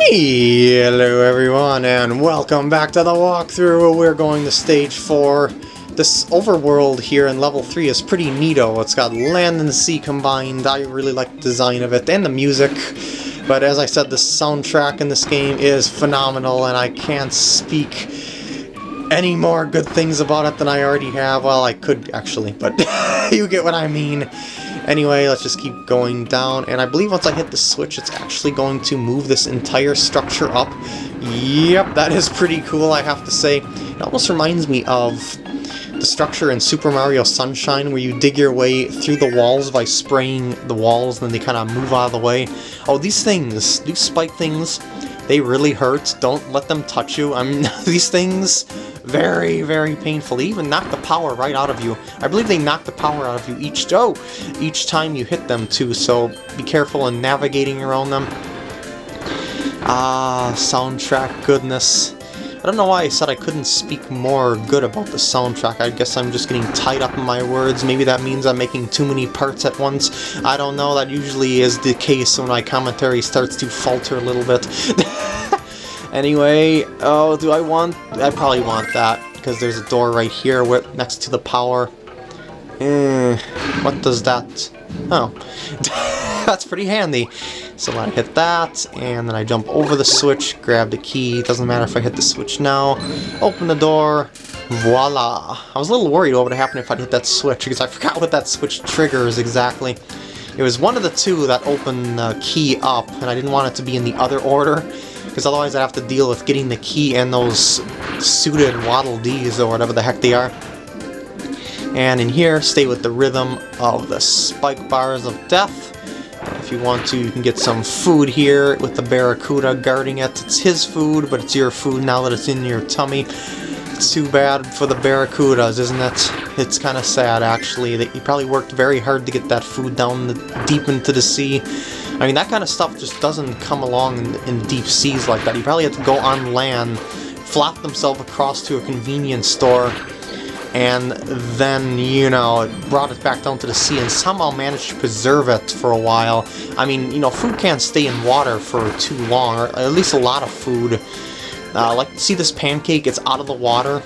Hello everyone and welcome back to the walkthrough. We're going to stage 4. This overworld here in level 3 is pretty neato. It's got land and sea combined. I really like the design of it and the music. But as I said, the soundtrack in this game is phenomenal and I can't speak any more good things about it than I already have. Well, I could actually, but you get what I mean. Anyway, let's just keep going down, and I believe once I hit the switch, it's actually going to move this entire structure up. Yep, that is pretty cool, I have to say. It almost reminds me of the structure in Super Mario Sunshine, where you dig your way through the walls by spraying the walls, and then they kind of move out of the way. Oh, these things, these spike things, they really hurt. Don't let them touch you. I mean, these things very, very painful. They even knock the power right out of you. I believe they knock the power out of you each oh, each time you hit them too, so be careful in navigating around them. Ah, soundtrack goodness. I don't know why I said I couldn't speak more good about the soundtrack. I guess I'm just getting tied up in my words. Maybe that means I'm making too many parts at once. I don't know. That usually is the case when my commentary starts to falter a little bit. Anyway, oh, do I want... I probably want that, because there's a door right here next to the power. Eh, what does that... Oh, that's pretty handy. So I hit that, and then I jump over the switch, grab the key, doesn't matter if I hit the switch now, open the door, voila! I was a little worried what would happen if I hit that switch, because I forgot what that switch triggers exactly. It was one of the two that opened the key up, and I didn't want it to be in the other order, because otherwise I'd have to deal with getting the key and those suited Waddle Dees or whatever the heck they are. And in here, stay with the rhythm of the spike bars of death. If you want to, you can get some food here with the Barracuda guarding it. It's his food, but it's your food now that it's in your tummy. It's too bad for the Barracudas, isn't it? It's kind of sad, actually, that he probably worked very hard to get that food down the, deep into the sea. I mean, that kind of stuff just doesn't come along in, in deep seas like that. You probably have to go on land, flap themselves across to a convenience store, and then, you know, brought it back down to the sea and somehow managed to preserve it for a while. I mean, you know, food can't stay in water for too long, or at least a lot of food. Uh, like, see this pancake? It's out of the water.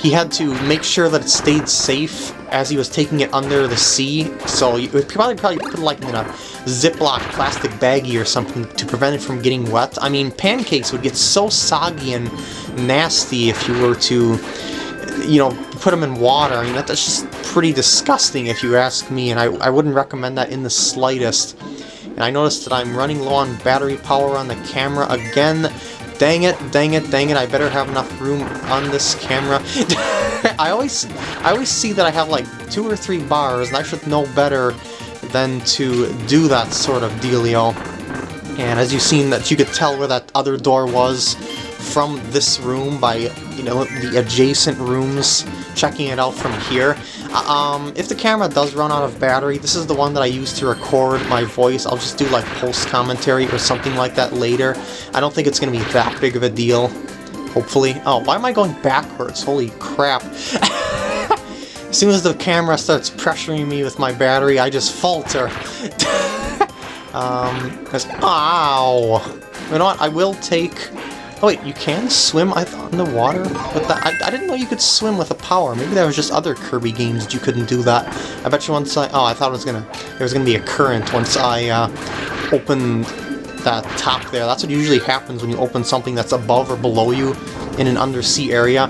He had to make sure that it stayed safe as he was taking it under the sea, so you would probably probably put it like in a Ziploc plastic baggie or something to prevent it from getting wet. I mean, pancakes would get so soggy and nasty if you were to, you know, put them in water. I mean, that, that's just pretty disgusting if you ask me, and I, I wouldn't recommend that in the slightest. And I noticed that I'm running low on battery power on the camera again. Dang it, dang it, dang it, I better have enough room on this camera. I always I always see that I have like two or three bars, and I should know better than to do that sort of dealio. And as you've seen, that you could tell where that other door was from this room by, you know, the adjacent rooms, checking it out from here. Uh, um, if the camera does run out of battery, this is the one that I use to record my voice. I'll just do like post commentary or something like that later. I don't think it's going to be that big of a deal, hopefully. Oh, why am I going backwards? Holy crap. as soon as the camera starts pressuring me with my battery, I just falter. um, because, ow! You know what, I will take Oh wait, you can swim I thought in the water? But that, I, I didn't know you could swim with a power. Maybe there was just other Kirby games that you couldn't do that. I bet you once I... Oh, I thought it was gonna... There was gonna be a current once I uh, opened that top there. That's what usually happens when you open something that's above or below you in an undersea area.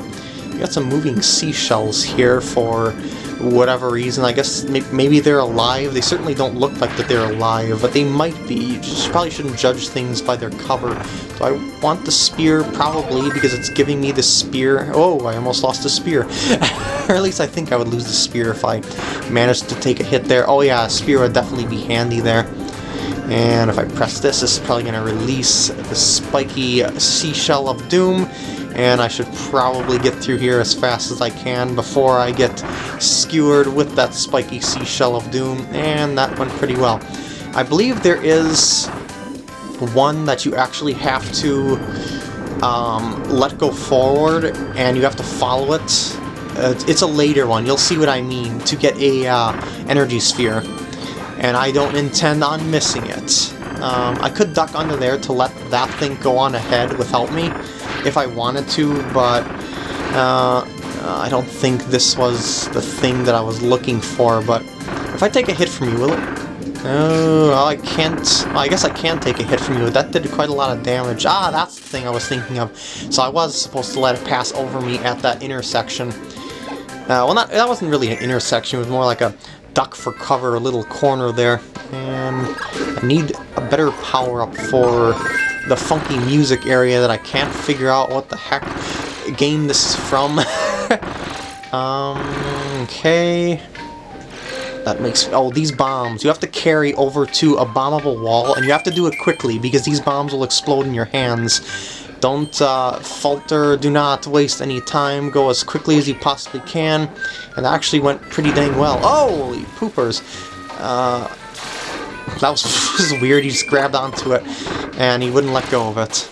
You got some moving seashells here for whatever reason. I guess maybe they're alive. They certainly don't look like that they're alive, but they might be. You just probably shouldn't judge things by their cover. Do I want the spear? Probably, because it's giving me the spear. Oh, I almost lost the spear. or at least I think I would lose the spear if I managed to take a hit there. Oh yeah, spear would definitely be handy there. And if I press this, this is probably going to release the spiky seashell of doom and I should probably get through here as fast as I can before I get skewered with that spiky seashell of doom, and that went pretty well. I believe there is one that you actually have to um, let go forward, and you have to follow it. It's a later one, you'll see what I mean, to get a uh, energy sphere. And I don't intend on missing it. Um, I could duck under there to let that thing go on ahead without me if I wanted to, but uh, I don't think this was the thing that I was looking for, but if I take a hit from you, will it? Oh, I can't... Well, I guess I can take a hit from you. That did quite a lot of damage. Ah, that's the thing I was thinking of. So I was supposed to let it pass over me at that intersection. Uh, well, not, that wasn't really an intersection. It was more like a duck for cover, a little corner there. And I need a better power-up for the funky music area that I can't figure out what the heck game this is from. um, okay... That makes... Oh, these bombs. You have to carry over to a bombable wall, and you have to do it quickly, because these bombs will explode in your hands. Don't uh, falter, do not waste any time, go as quickly as you possibly can. And actually went pretty dang well. Holy poopers! Uh, that was, weird, he just grabbed onto it, and he wouldn't let go of it.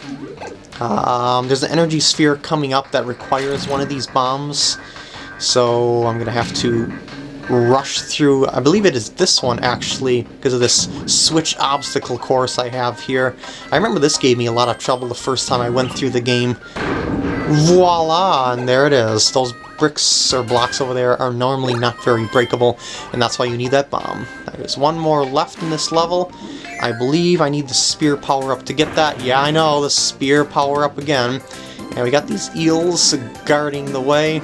Um, there's an energy sphere coming up that requires one of these bombs, so I'm gonna have to rush through, I believe it is this one actually, because of this switch obstacle course I have here. I remember this gave me a lot of trouble the first time I went through the game. Voila! And there it is. Those bricks or blocks over there are normally not very breakable, and that's why you need that bomb. There's one more left in this level. I believe I need the spear power-up to get that. Yeah, I know, the spear power-up again. And we got these eels guarding the way.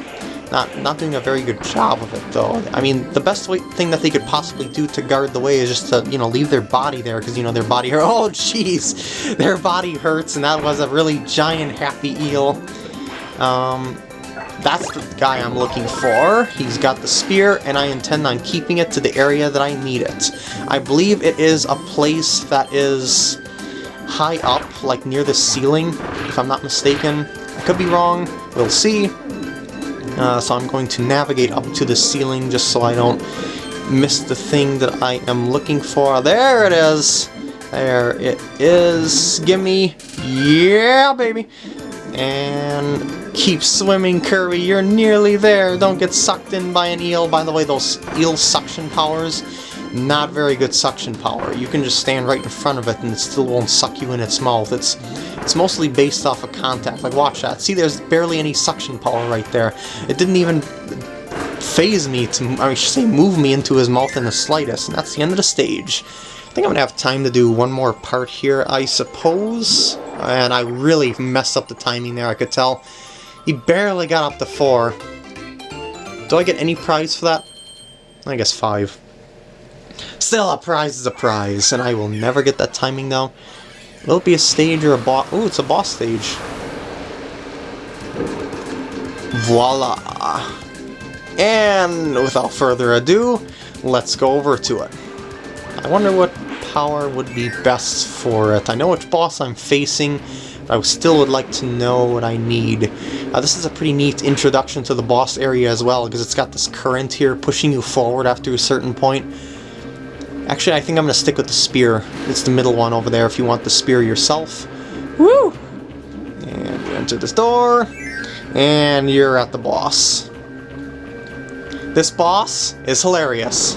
Not, not doing a very good job of it, though. I mean, the best way, thing that they could possibly do to guard the way is just to, you know, leave their body there, because, you know, their body hurts. Oh, jeez! Their body hurts, and that was a really giant happy eel. Um, that's the guy I'm looking for. He's got the spear, and I intend on keeping it to the area that I need it. I believe it is a place that is high up, like near the ceiling, if I'm not mistaken. I could be wrong. We'll see. Uh, so I'm going to navigate up to the ceiling just so I don't miss the thing that I am looking for. There it is! There it is. Gimme. Yeah, baby. And keep swimming, Kirby. You're nearly there. Don't get sucked in by an eel. By the way, those eel suction powers, not very good suction power. You can just stand right in front of it and it still won't suck you in its mouth. It's it's mostly based off of contact. Like, watch that. See, there's barely any suction power right there. It didn't even phase me to, I should say, move me into his mouth in the slightest, and that's the end of the stage. I think I'm gonna have time to do one more part here, I suppose. And I really messed up the timing there, I could tell. He barely got up to four. Do I get any prize for that? I guess five. Still, a prize is a prize, and I will never get that timing though. Will it be a stage or a boss? Oh, it's a boss stage. Voila! And without further ado, let's go over to it. I wonder what power would be best for it. I know which boss I'm facing, but I still would like to know what I need. Uh, this is a pretty neat introduction to the boss area as well, because it's got this current here pushing you forward after a certain point. Actually, I think I'm going to stick with the spear. It's the middle one over there if you want the spear yourself. Woo! And you enter this door, and you're at the boss. This boss is hilarious.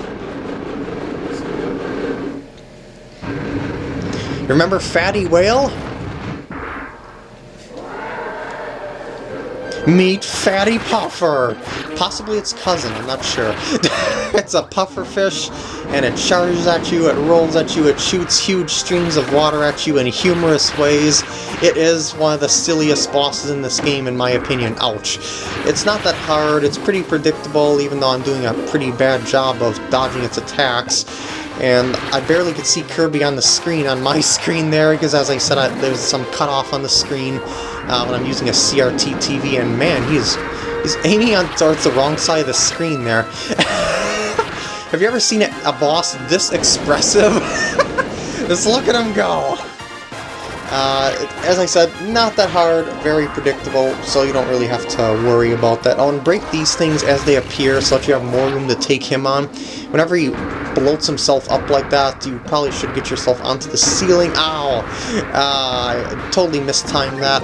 Remember Fatty Whale? Meet Fatty Puffer! Possibly its cousin, I'm not sure. it's a puffer fish, and it charges at you, it rolls at you, it shoots huge streams of water at you in humorous ways. It is one of the silliest bosses in this game, in my opinion. Ouch. It's not that hard, it's pretty predictable, even though I'm doing a pretty bad job of dodging its attacks and I barely could see Kirby on the screen, on my screen there, because as I said, I, there's some cutoff on the screen uh, when I'm using a CRT TV, and man, he's he's aiming on towards the wrong side of the screen there. Have you ever seen a, a boss this expressive? Just look at him go! Uh, as I said, not that hard, very predictable, so you don't really have to worry about that. I'll break these things as they appear so that you have more room to take him on. Whenever he bloats himself up like that, you probably should get yourself onto the ceiling. Ow! Uh, I totally mistimed that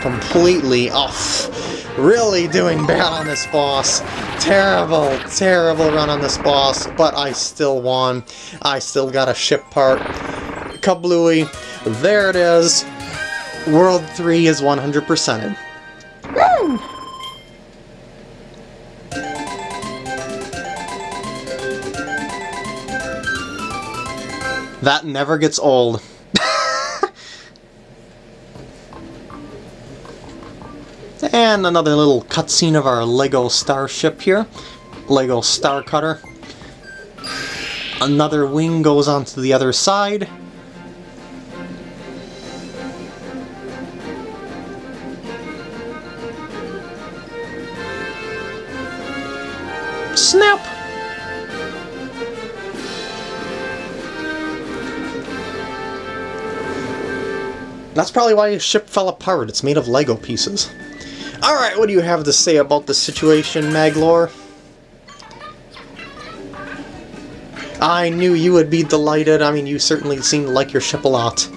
completely. Off. Really doing bad on this boss. Terrible, terrible run on this boss, but I still won. I still got a ship part kablooey. There it is. World 3 is 100%ed. That never gets old. and another little cutscene of our LEGO starship here. LEGO Star Cutter. Another wing goes onto the other side. That's probably why his ship fell apart. It's made of Lego pieces. Alright, what do you have to say about the situation, Magolor? I knew you would be delighted. I mean, you certainly seem to like your ship a lot.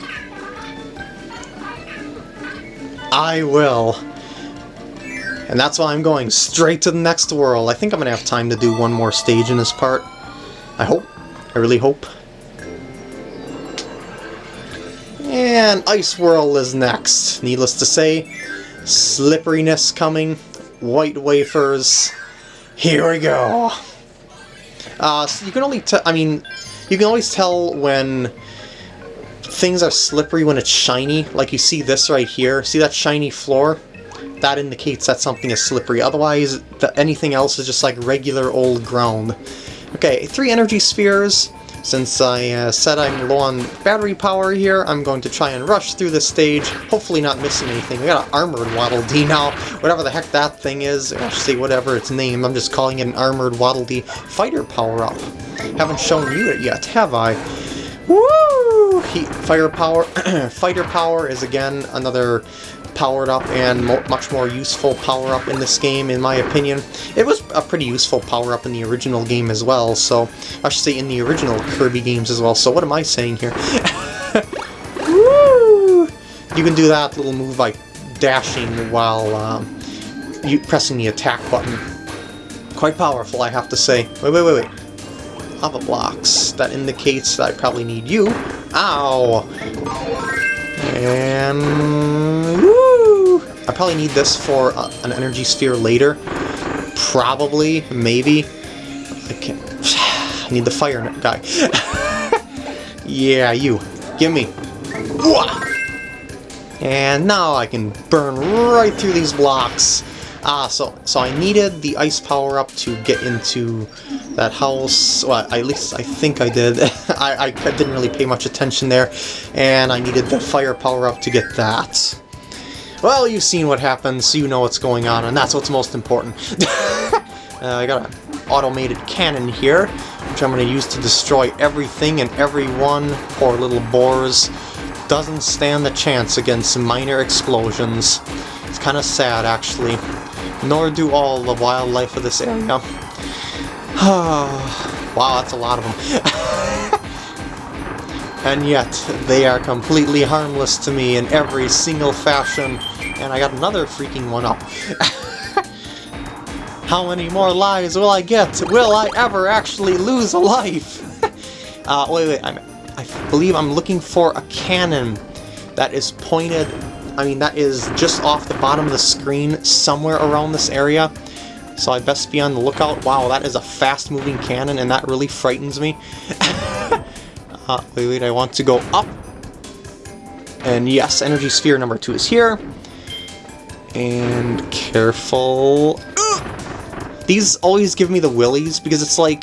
I will. And that's why I'm going straight to the next world. I think I'm going to have time to do one more stage in this part. I hope. I really hope. And Ice World is next. Needless to say, slipperiness coming, white wafers. Here we go. Uh, so you can only I mean, you can always tell when things are slippery when it's shiny. Like you see this right here. See that shiny floor? That indicates that something is slippery. Otherwise, the, anything else is just like regular old ground. Okay, three energy spheres. Since I uh, said I'm low on battery power here, I'm going to try and rush through this stage, hopefully not missing anything. We got an Armored Waddle Dee now, whatever the heck that thing is, say whatever its name, I'm just calling it an Armored Waddle Dee fighter power-up. Haven't shown you it yet, have I? Woo! Heat, fire power, fighter power is again another powered up and mo much more useful power-up in this game, in my opinion. It was a pretty useful power-up in the original game as well, so... I should say in the original Kirby games as well, so what am I saying here? You can do that little move by dashing while um, you pressing the attack button. Quite powerful, I have to say. Wait, wait, wait, wait. Lava blocks. That indicates that I probably need you. Ow! And... I probably need this for uh, an energy sphere later. Probably, maybe. I can't... I need the fire guy. yeah, you. Give me. And now I can burn right through these blocks. Ah, so so I needed the ice power up to get into that house. Well, at least I think I did. I, I didn't really pay much attention there, and I needed the fire power up to get that. Well, you've seen what happens, so you know what's going on, and that's what's most important. uh, I got an automated cannon here, which I'm going to use to destroy everything and everyone. Poor little boars. Doesn't stand a chance against minor explosions. It's kind of sad, actually nor do all the wildlife of this area. wow, that's a lot of them. and yet, they are completely harmless to me in every single fashion. And I got another freaking one up. How many more lives will I get? Will I ever actually lose a life? uh, wait, wait, I'm, I believe I'm looking for a cannon that is pointed I mean, that is just off the bottom of the screen, somewhere around this area. So I best be on the lookout. Wow, that is a fast-moving cannon, and that really frightens me. uh, wait, wait, I want to go up. And yes, Energy Sphere number two is here. And careful. These always give me the willies, because it's like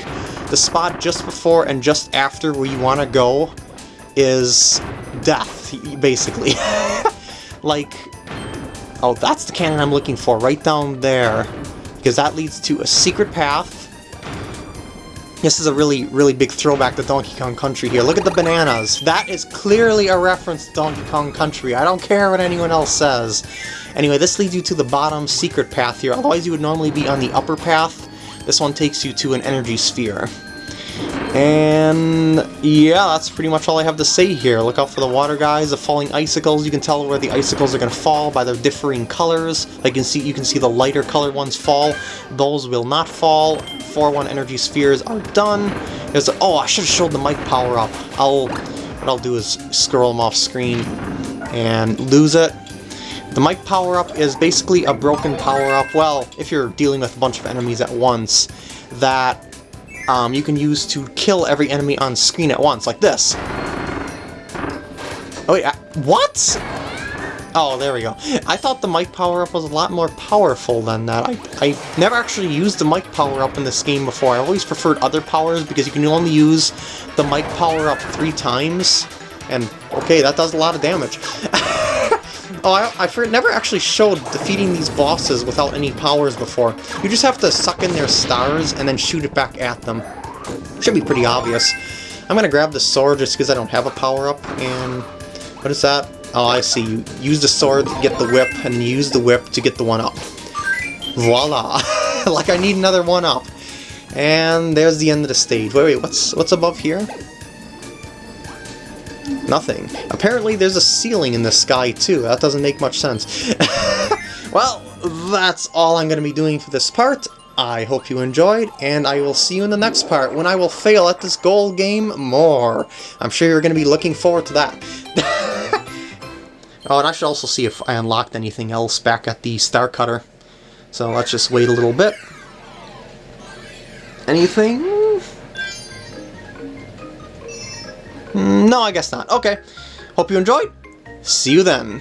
the spot just before and just after where you want to go is death, basically. like... Oh, that's the cannon I'm looking for, right down there. Because that leads to a secret path. This is a really, really big throwback to Donkey Kong Country here. Look at the bananas. That is clearly a reference to Donkey Kong Country. I don't care what anyone else says. Anyway, this leads you to the bottom secret path here. Otherwise, you would normally be on the upper path. This one takes you to an energy sphere. And yeah, that's pretty much all I have to say here. Look out for the water guys, the falling icicles. You can tell where the icicles are going to fall by their differing colors. Like you can see, you can see the lighter colored ones fall. Those will not fall. 4-1 energy spheres are done. There's a, oh, I should have showed the mic power up. I'll what I'll do is scroll them off screen and lose it. The mic power-up is basically a broken power-up, well, if you're dealing with a bunch of enemies at once, that um, you can use to kill every enemy on screen at once, like this. Oh wait, I, what? Oh, there we go. I thought the mic power-up was a lot more powerful than that. I, I never actually used the mic power-up in this game before. I always preferred other powers because you can only use the mic power-up three times. And, okay, that does a lot of damage. Oh, I, I never actually showed defeating these bosses without any powers before. You just have to suck in their stars and then shoot it back at them. Should be pretty obvious. I'm gonna grab the sword just because I don't have a power-up, and... What is that? Oh, I see. You use the sword to get the whip, and use the whip to get the one-up. Voila! like I need another one-up. And there's the end of the stage. Wait, wait, what's, what's above here? Nothing. Apparently there's a ceiling in the sky too. That doesn't make much sense. well, that's all I'm going to be doing for this part. I hope you enjoyed, and I will see you in the next part when I will fail at this goal game more. I'm sure you're going to be looking forward to that. oh, and I should also see if I unlocked anything else back at the Star Cutter. So let's just wait a little bit. Anything? No, I guess not. Okay. Hope you enjoyed. See you then.